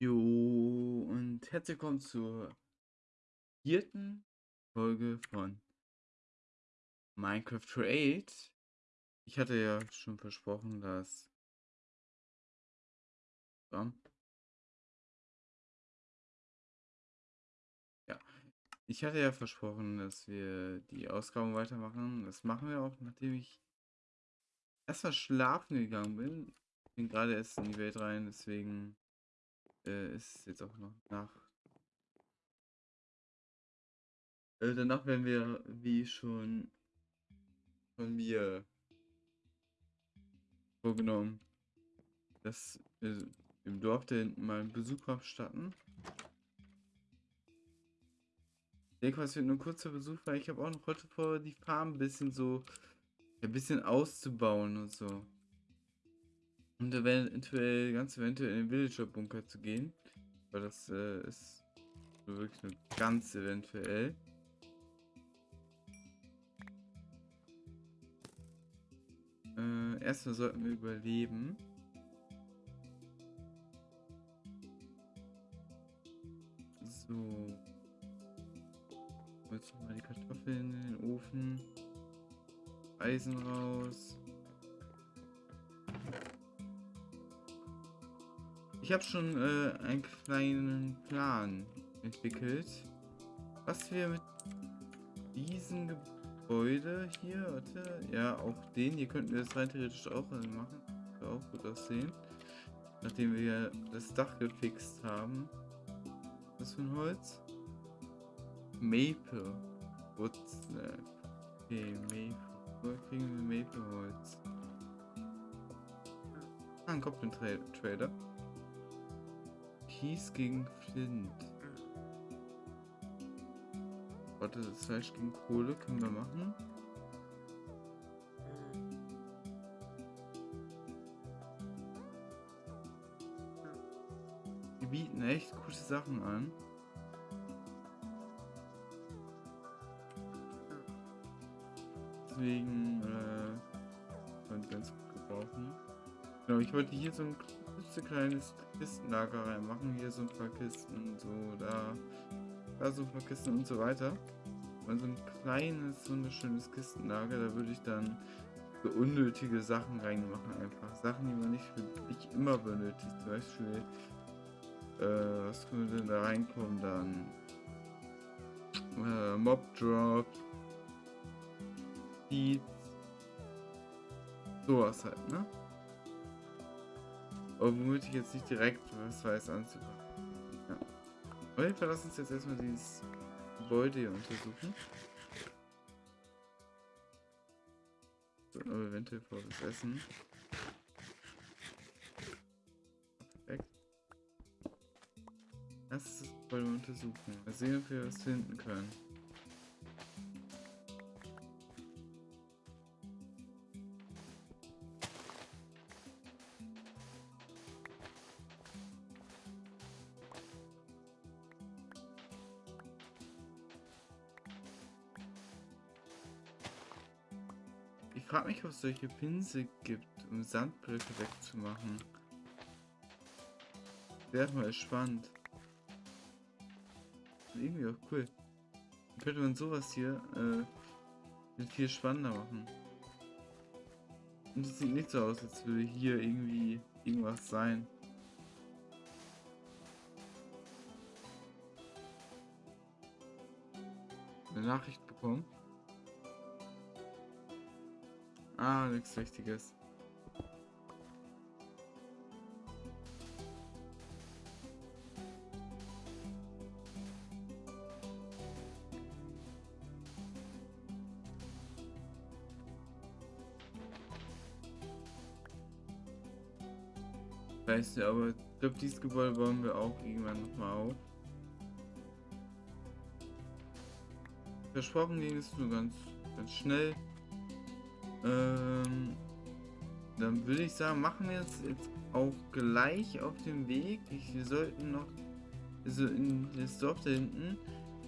Jo, und herzlich willkommen zur vierten Folge von Minecraft Create. Ich hatte ja schon versprochen, dass... Ja. Ich hatte ja versprochen, dass wir die Ausgaben weitermachen. Das machen wir auch, nachdem ich erstmal schlafen gegangen bin. Ich bin gerade erst in die Welt rein, deswegen äh, ist jetzt auch noch nach. Äh, danach werden wir, wie schon von mir vorgenommen, dass wir im Dorf da hinten mal einen Besuch abstatten. Ich denke, es wird nur ein kurzer Besuch, weil ich habe auch noch heute vor, die Farm ein bisschen so, ein bisschen auszubauen und so. Und eventuell, ganz eventuell in den Villager-Bunker zu gehen. Weil das äh, ist wirklich nur ganz eventuell. Äh, erstmal sollten wir überleben. So. Jetzt mal die Kartoffeln in den Ofen. Eisen raus. Ich habe schon äh, einen kleinen Plan entwickelt, was wir mit diesem Gebäude hier, warte, ja, auch den, hier könnten wir das rein theoretisch auch machen, Würde auch gut aussehen, nachdem wir das Dach gefixt haben. Was für ein Holz? Maple. What's that? Okay, Maple. Wo kriegen wir Maple Holz? Ah, ein Goblin-Trader. Kies gegen Flint. Warte, das Fleisch gegen Kohle können wir machen. Die bieten echt gute Sachen an. Deswegen äh, ganz gut gebrauchen. Genau, ich wollte hier so ein kleines Kistenlager reinmachen. Hier so ein paar Kisten, so da, da so ein paar Kisten und so weiter. Und so ein kleines, wunderschönes Kistenlager, da würde ich dann so unnötige Sachen reinmachen einfach. Sachen, die man nicht, nicht immer benötigt. Zum Beispiel, äh, was könnte denn da reinkommen dann? Äh, Mob Drop. Seeds. Sowas halt, ne? Womit ich jetzt nicht direkt was weiß anzufangen. Ja. Auf jeden Fall lass uns jetzt erstmal dieses Gebäude hier untersuchen. Sollten aber eventuell vor das Essen. Perfekt. Lass das Gebäude untersuchen. Mal sehen, ob wir was finden können. Frage mich, ob es solche Pinsel gibt, um Sandblöcke wegzumachen. Wäre mal spannend. Irgendwie auch cool. Dann könnte man sowas hier äh, viel spannender machen. Und es sieht nicht so aus, als würde hier irgendwie irgendwas sein. Eine Nachricht bekommen. Ah, nichts Wichtiges. Weißt du, aber ich glaube, dieses Gebäude bauen wir auch irgendwann nochmal auf. Versprochen ging es nur ganz, ganz schnell. Ähm, dann würde ich sagen, machen wir jetzt, jetzt auch gleich auf dem Weg. Ich, wir sollten noch, also in das Dorf da hinten,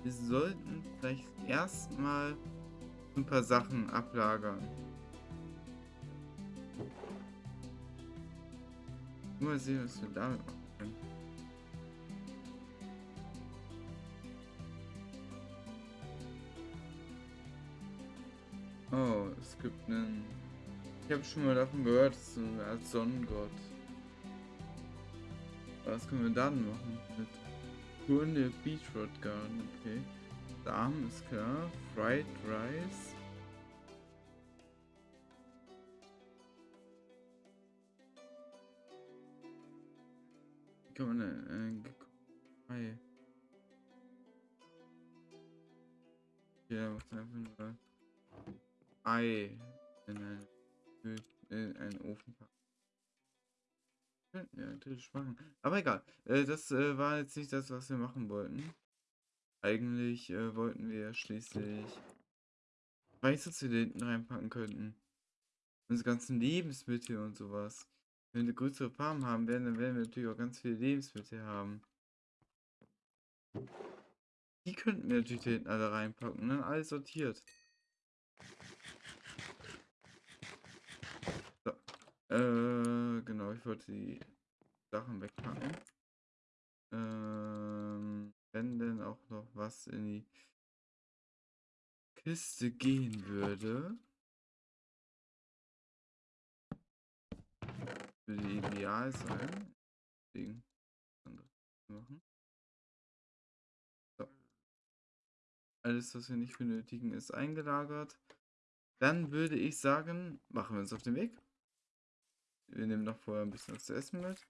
wir sollten vielleicht erstmal ein paar Sachen ablagern. Mal sehen, was wir damit machen es gibt einen. Ich habe schon mal davon gehört, Art Sonnengott. Was können wir dann machen? Mit Tour Beachroad Garden, okay. Samen ist klar. Fried Rice. Kann man äh, Ei? Ja, macht einfach nur Ei in einen, in einen Ofen packen. Wir natürlich machen. Aber egal. Äh, das äh, war jetzt nicht das, was wir machen wollten. Eigentlich äh, wollten wir schließlich da hinten reinpacken könnten. Unsere ganzen Lebensmittel und sowas. Wenn wir größere Farmen haben werden, dann werden wir natürlich auch ganz viele Lebensmittel haben. Die könnten wir natürlich hinten alle reinpacken, ne? Alles sortiert. Äh, genau, ich wollte die Sachen wegpacken. Ähm, wenn denn auch noch was in die Kiste gehen würde. Würde ideal sein. Deswegen machen. So. Alles, was wir nicht benötigen, ist eingelagert. Dann würde ich sagen, machen wir uns auf den Weg. Wir nehmen noch vorher ein bisschen was zu essen mit.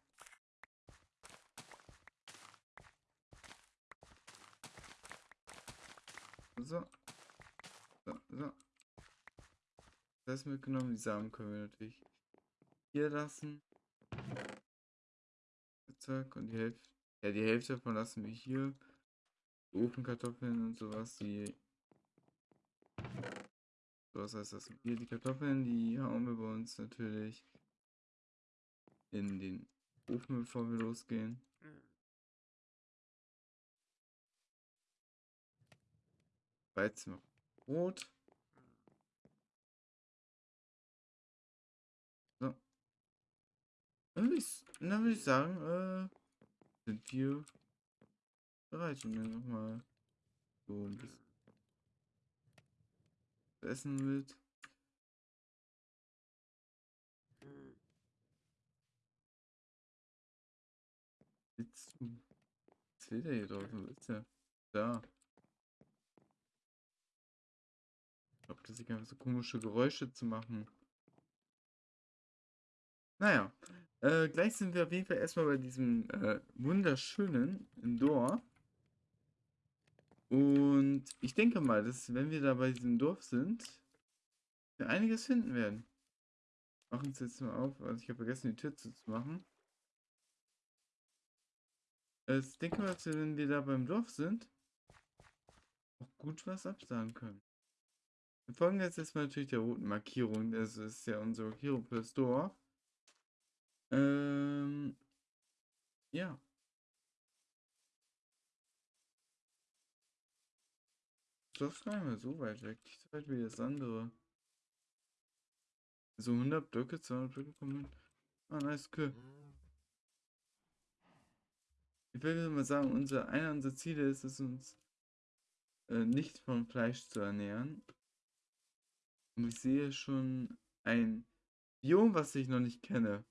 So. So, so. Das mitgenommen. Die Samen können wir natürlich hier lassen. Zack. Und die Hälfte. Ja, die Hälfte davon lassen wir hier. Ofenkartoffeln und sowas, die. So, was heißt das? Hier die Kartoffeln, die hauen wir bei uns natürlich in den Ofen, bevor wir losgehen. Weizen Brot. So. Dann würde ich, dann ich sagen, äh, sind wir bereit. Und dann nochmal so ein bisschen essen mit. Sitzt du? Was will der hier draußen? Ist der? Da. Ich glaube, das ist einfach so komische Geräusche zu machen. Naja, äh, gleich sind wir auf jeden Fall erstmal bei diesem äh, wunderschönen Dorf. Und ich denke mal, dass wenn wir da bei diesem Dorf sind, wir einiges finden werden. Machen es jetzt mal auf, also ich habe vergessen, die Tür zu machen. Äh, ich denke mal, dass wir, wenn wir da beim Dorf sind, auch gut was absagen können. Wir folgen jetzt erstmal natürlich der roten Markierung. Das ist ja unsere Markierung für das Dorf. Ähm, ja. Das ist gar nicht mehr so weit weg. Nicht so weit wie das andere. So 100 Blöcke, 200 Blöcke kommen. Ah, nice, cool. Ich will mal sagen, unser, einer unserer Ziele ist es, uns äh, nicht von Fleisch zu ernähren. Und ich sehe schon ein Biom, was ich noch nicht kenne.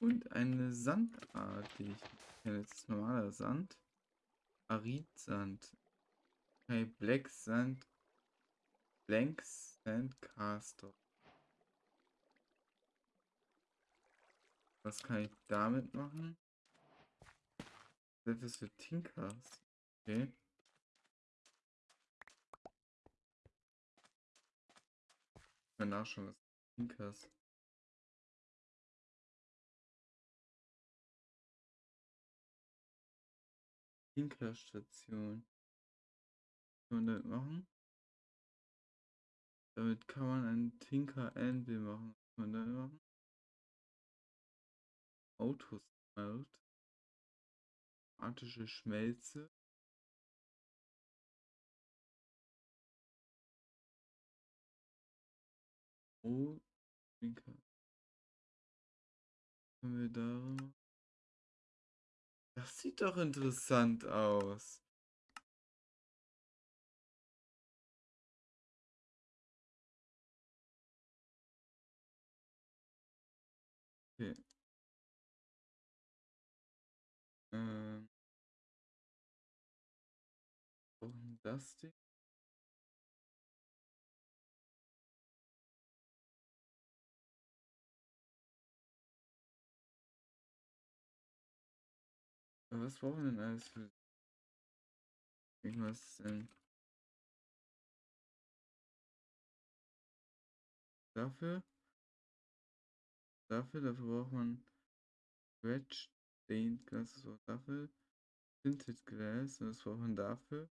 Und eine Sandart, die ich kenne. Das ist normaler Sand. Aridsand. Okay, Black Sand. Blank Sand Was kann ich damit machen? Das ist für Tinkers. Okay. Mal nachschauen, was Tinkers. Tinkerstation. Kann man das machen? Damit kann man einen Tinker Anvil machen. Kann man da machen? Autosmelt. Attische Schmelze. Oh. Können wir da Das sieht doch interessant aus. Ähm. Das Ding? Was brauchen wir denn alles für irgendwas denn? Dafür? Dafür, dafür braucht man Red Stained Glass, das braucht dafür. Tinted Glass, das braucht man dafür.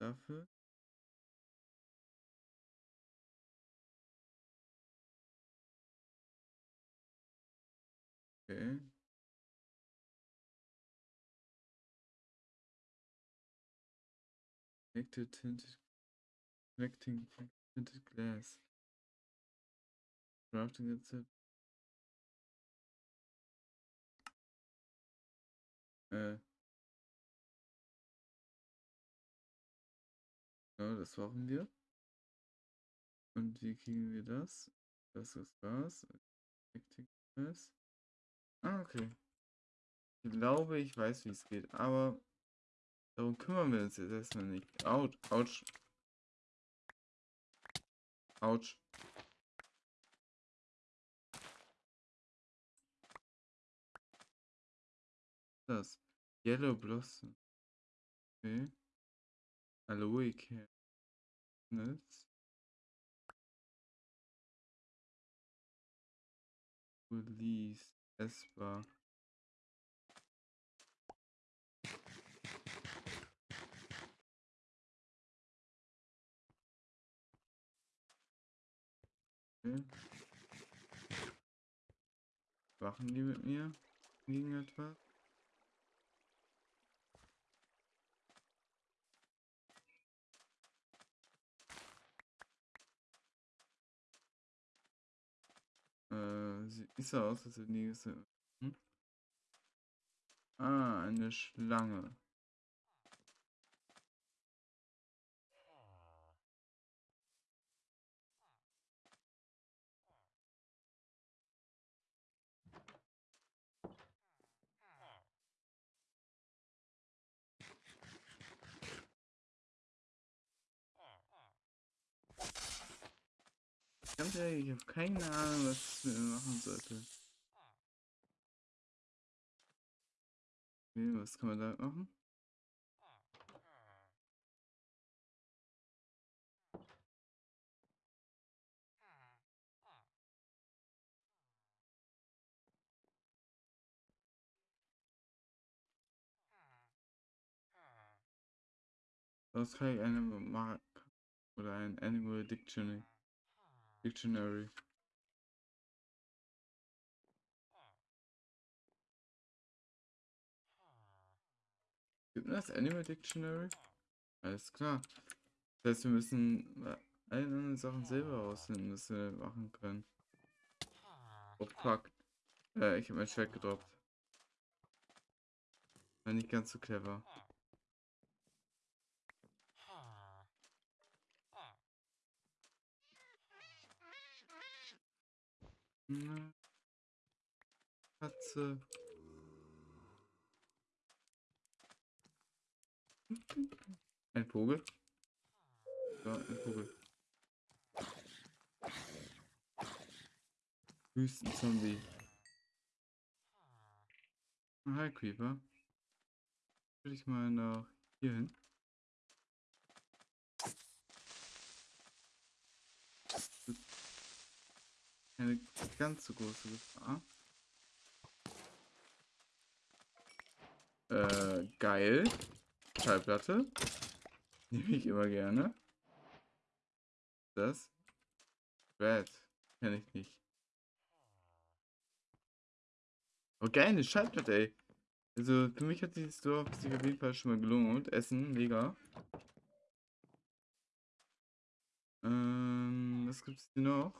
Dafür. Okay. Connected tinted connecting tinted glass. Crafting Rezept. Äh. Ja, das brauchen wir. Und wie kriegen wir das? Das ist das. Connecting glass. Ah, okay. Ich glaube, ich weiß, wie es geht, aber darum kümmern wir uns jetzt erstmal nicht. Autsch, Autsch. Autsch. Das. Yellow Blossom. Okay. Aloe Kernels. Release. Essbar. Okay. Wachen die mit mir gegen etwas? Äh, sieht so aus, als wenn die... Hm? Ah, eine Schlange. Ganz ehrlich, ich habe keine Ahnung, was ich machen sollte. Okay, was kann man da machen? Das kann ich eine Mark oder ein Animal Dictionary. Dictionary. Gibt das Animal Dictionary? Alles klar. Das heißt, wir müssen alle anderen Sachen selber rausfinden, was wir machen können. Oh fuck. Äh, ich habe mein Schwert gedroppt. War nicht ganz so clever. Katze. Ein Vogel. Ja, ein Vogel. Wüstenzombie. Hi, Creeper. Will ich mal nach hier hin. Eine ganz so große Gefahr. Äh, geil. Schallplatte. Nehme ich immer gerne. Das. Red. Kenne ich nicht. Oh, geil, eine Schallplatte, ey. Also für mich hat dieses Dorf sich auf jeden Fall schon mal gelohnt. Essen, mega. Ähm, was gibt's denn noch?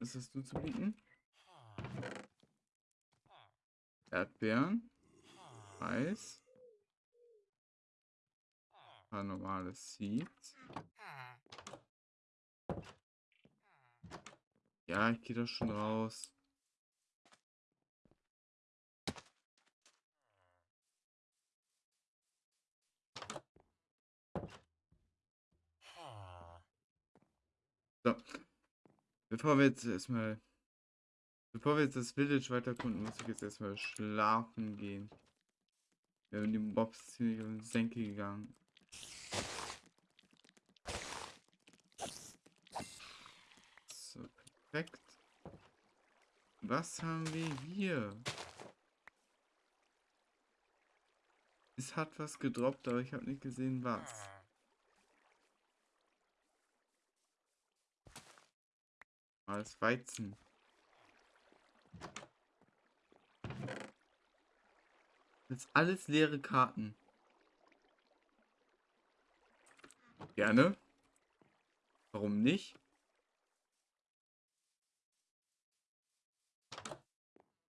Was hast du zu bieten? Erdbeeren. Reis. Ein paar normale. Ja, ich gehe doch schon raus. So. Bevor wir jetzt erstmal. Bevor wir jetzt das Village weiterkunden, muss ich jetzt erstmal schlafen gehen. Wir haben die Mobs ziemlich auf den Senke gegangen. So, perfekt. Was haben wir hier? Es hat was gedroppt, aber ich habe nicht gesehen, was. Alles Weizen. Das ist alles leere Karten. Gerne. Warum nicht?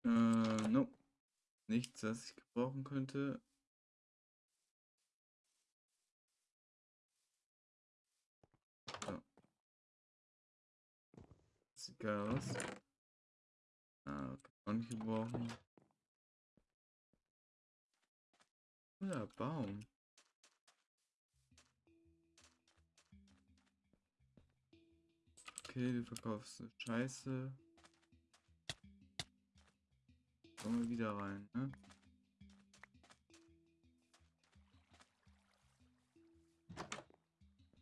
Äh, no. Nichts, was ich gebrauchen könnte. Aus. Ah, kann nicht gebrauchen. Cooler Baum. Okay, du verkaufst Scheiße. Kommen wir wieder rein, ne?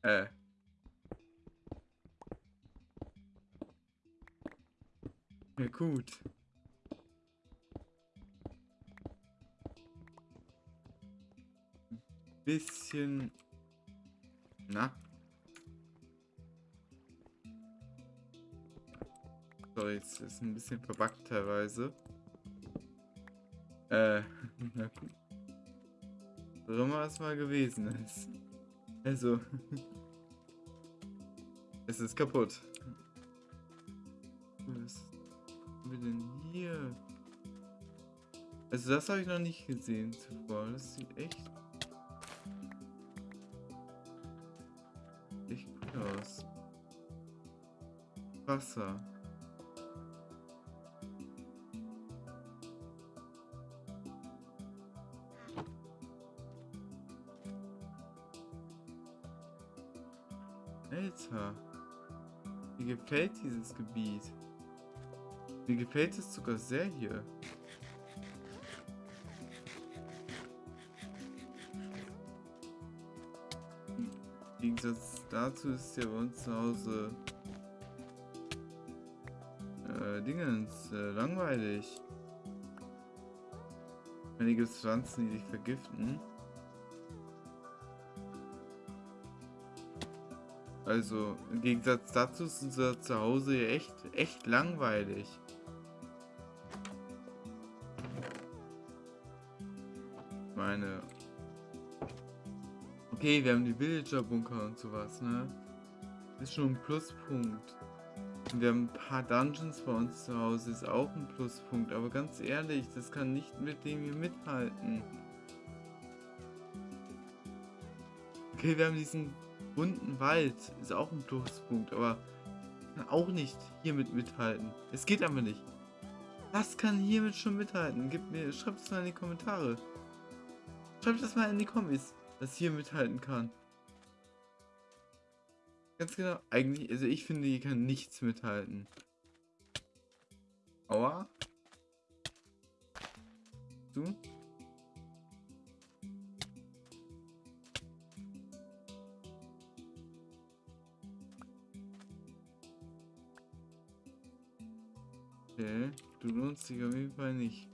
Äh. Ja gut. Bisschen. Na. Sorry, jetzt ist ein bisschen verbuggt teilweise. Äh, na gut. So immer es mal gewesen ist. Also. es ist kaputt. Was haben wir denn hier? Also das habe ich noch nicht gesehen zuvor. Das sieht echt... Echt gut aus. Wasser. Alter. Mir gefällt dieses Gebiet. Mir gefällt es sogar sehr hier. Im Gegensatz dazu ist ja bei uns zu Hause äh, Dingens äh, langweilig. Einige Pflanzen, die dich vergiften. Also im Gegensatz dazu ist unser Zuhause echt, echt langweilig. Meine. Okay, wir haben die Villager-Bunker und sowas, ne? Ist schon ein Pluspunkt. Und wir haben ein paar Dungeons bei uns zu Hause, ist auch ein Pluspunkt. Aber ganz ehrlich, das kann nicht mit dem hier mithalten. Okay, wir haben diesen bunten Wald ist auch ein Pluspunkt, aber kann auch nicht hiermit mithalten. Es geht aber nicht. Was kann hiermit schon mithalten? Gib mir, schreibt es mal in die Kommentare. Schreibt das mal in die Kommis, was hier mithalten kann. Ganz genau, eigentlich, also ich finde, hier kann nichts mithalten. Aua. Du? Okay, du lohnst dich auf jeden Fall nicht.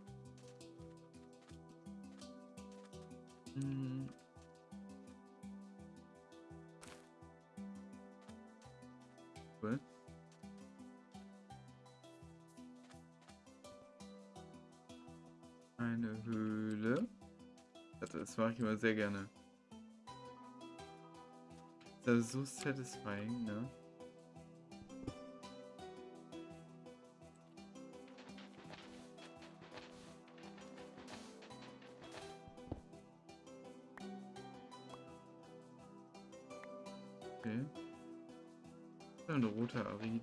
Mache ich immer sehr gerne. Das ist so satisfying, ne? Okay. Ein roter Arid.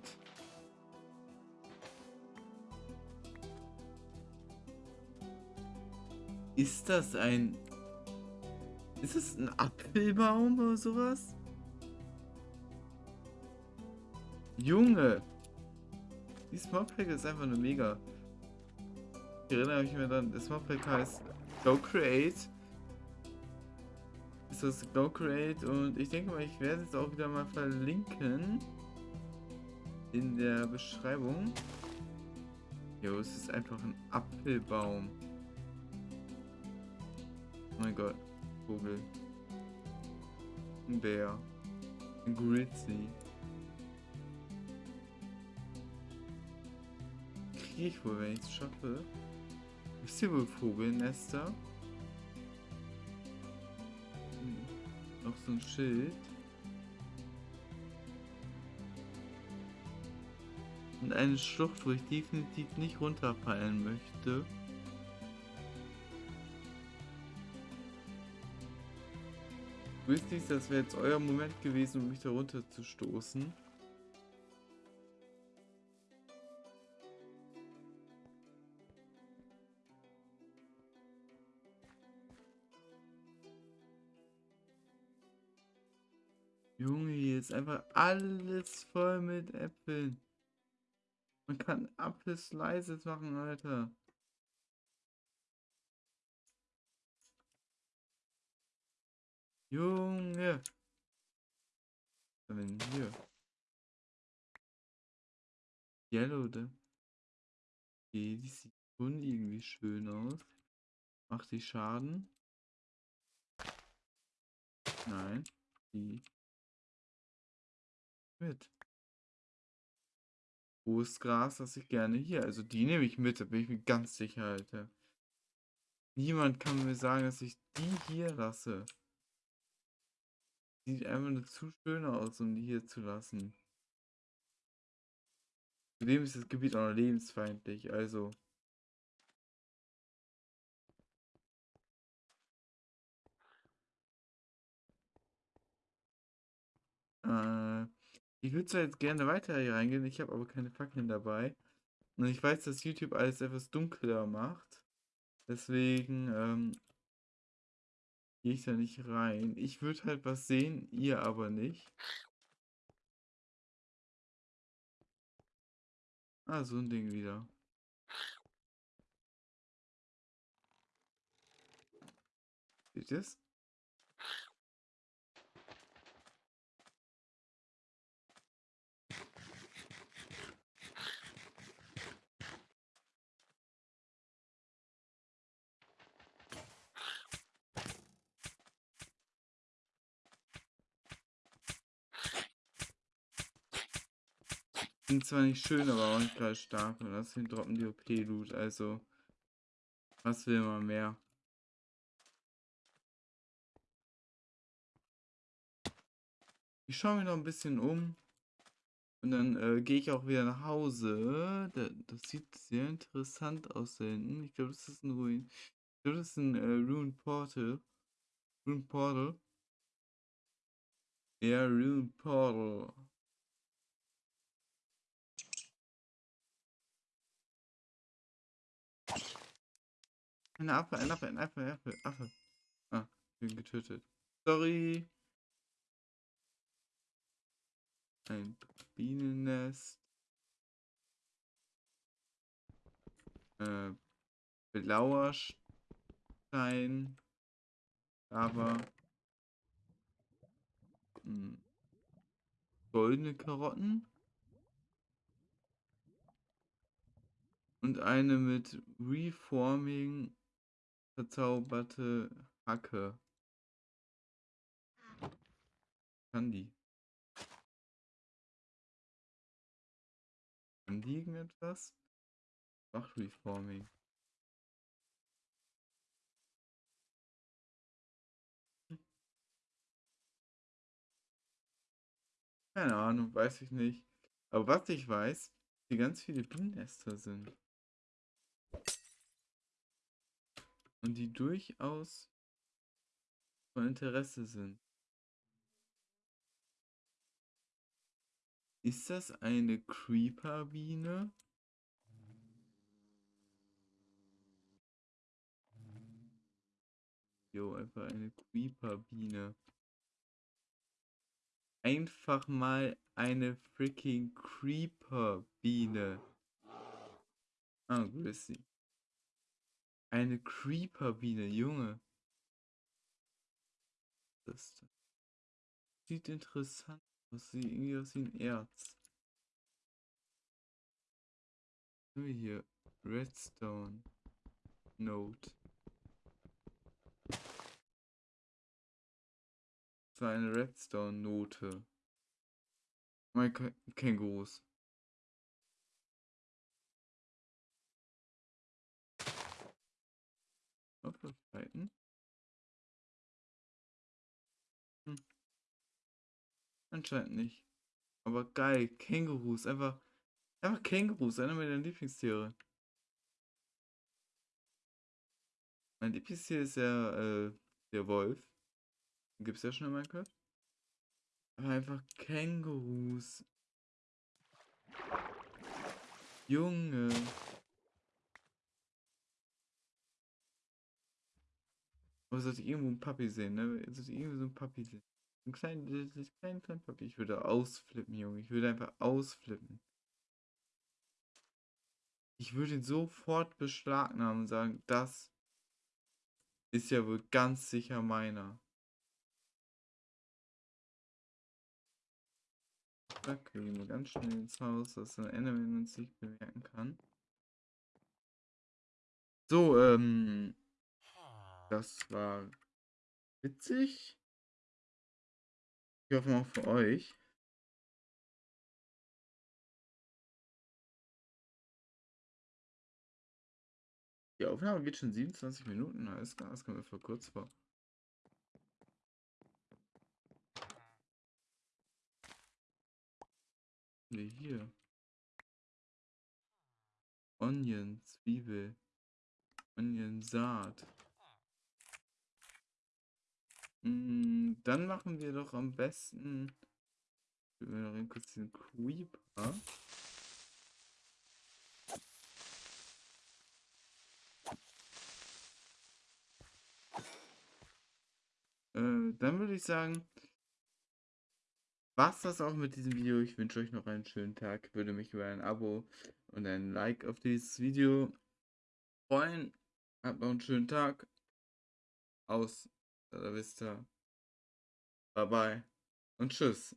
Ist das ein... Ist das ein Apfelbaum oder sowas? Junge! Die Mobpack ist einfach eine mega. Ich erinnere mich mir dann, das Mobpack heißt Go Create. Ist das Go Create und ich denke mal, ich werde es auch wieder mal verlinken. In der Beschreibung. Jo, es ist einfach ein Apfelbaum. Oh mein Gott. Vogel. Ein Bär. Ein Grizzly. Kriege ich wohl, wenn ich es schaffe. Wisst ihr wohl Vogelnester? Hm. Noch so ein Schild. Und eine Schlucht, wo ich definitiv nicht runterfallen möchte. Wisst ihr, das wäre jetzt euer Moment gewesen, um mich da runter zu stoßen. Junge, hier ist einfach alles voll mit Äpfeln. Man kann Apfel-Slices machen, Alter. Junge. Was haben wir denn hier? Yellow, da. Okay, die sieht schon irgendwie schön aus. Macht die Schaden? Nein. Die. Mit. Hohes Gras lasse ich gerne hier. Also die nehme ich mit, da bin ich mir ganz sicher, Alter. Niemand kann mir sagen, dass ich die hier lasse. Sieht einfach nur zu schön aus, um die hier zu lassen. Zudem ist das Gebiet auch noch lebensfeindlich, also. Äh, ich würde zwar jetzt gerne weiter hier reingehen, ich habe aber keine Fackeln dabei. Und ich weiß, dass YouTube alles etwas dunkler macht. Deswegen ähm, gehe ich da nicht rein. Ich würde halt was sehen, ihr aber nicht. Ah, so ein Ding wieder. Seht ihr das? Sind zwar nicht schön, aber auch nicht gerade stark. Und außerdem droppen die OP-Loot, also. Was will man mehr? Ich schaue mich noch ein bisschen um. Und dann äh, gehe ich auch wieder nach Hause. Da, das sieht sehr interessant aus da hinten. Ich glaube, das ist ein Ruin. Ich glaube, das ist ein äh, Ruin Portal. Ruin Portal. Ja, Ruin Portal. Ein Affe, ein Affe, ein Affe, ein Affe, Affe. Ah, bin getötet. Sorry. Ein Bienennest. Äh, blauer Stein. Aber. Hm. Goldene Karotten. Und eine mit Reforming verzauberte Hacke. Kann die? Kann die irgendetwas? Ach, Reforming. Keine Ahnung, weiß ich nicht. Aber was ich weiß, die ganz viele Bienennester sind. Und die durchaus von Interesse sind. Ist das eine Creeper-Biene? Jo, einfach eine Creeper-Biene. Einfach mal eine freaking Creeper-Biene. Ah, sie. Eine Creeper-Biene, Junge. Das sieht interessant aus. Sieht irgendwie aus wie ein Erz. Haben wir hier? Redstone. Note. Das war eine Redstone-Note. Mein Kängurus. Möglichkeiten. Hm. Anscheinend nicht. Aber geil, Kängurus, einfach, einfach Kängurus, einer meiner Lieblingstiere. Mein Lieblingstier ist ja äh, der Wolf. Gibt es ja schon in Minecraft. Aber einfach Kängurus. Junge. Aber sollte irgendwo ein Papi sehen, ne? Sollte irgendwo so ein Papi sehen. Ein kleinen, kleinen, kleinen Papi. Ich würde ausflippen, Junge. Ich würde einfach ausflippen. Ich würde ihn sofort beschlagnahmen und sagen, das ist ja wohl ganz sicher meiner. Zack, gehen wir ganz schnell ins Haus, dass der Enderman uns nicht bemerken kann. So, ähm, das war witzig. Ich hoffe auch für euch. Die Aufnahme geht schon 27 Minuten, alles klar, das kommt mir vor kurz vor. Nee, hier. Onion, Zwiebel. Onion, Saat. Mm, dann machen wir doch am besten. Wir noch kurz den Creeper. Äh, dann würde ich sagen, was das auch mit diesem Video. Ich wünsche euch noch einen schönen Tag. Würde mich über ein Abo und ein Like auf dieses Video freuen. Habt noch einen schönen Tag. Aus der Vista. Bye bye und tschüss.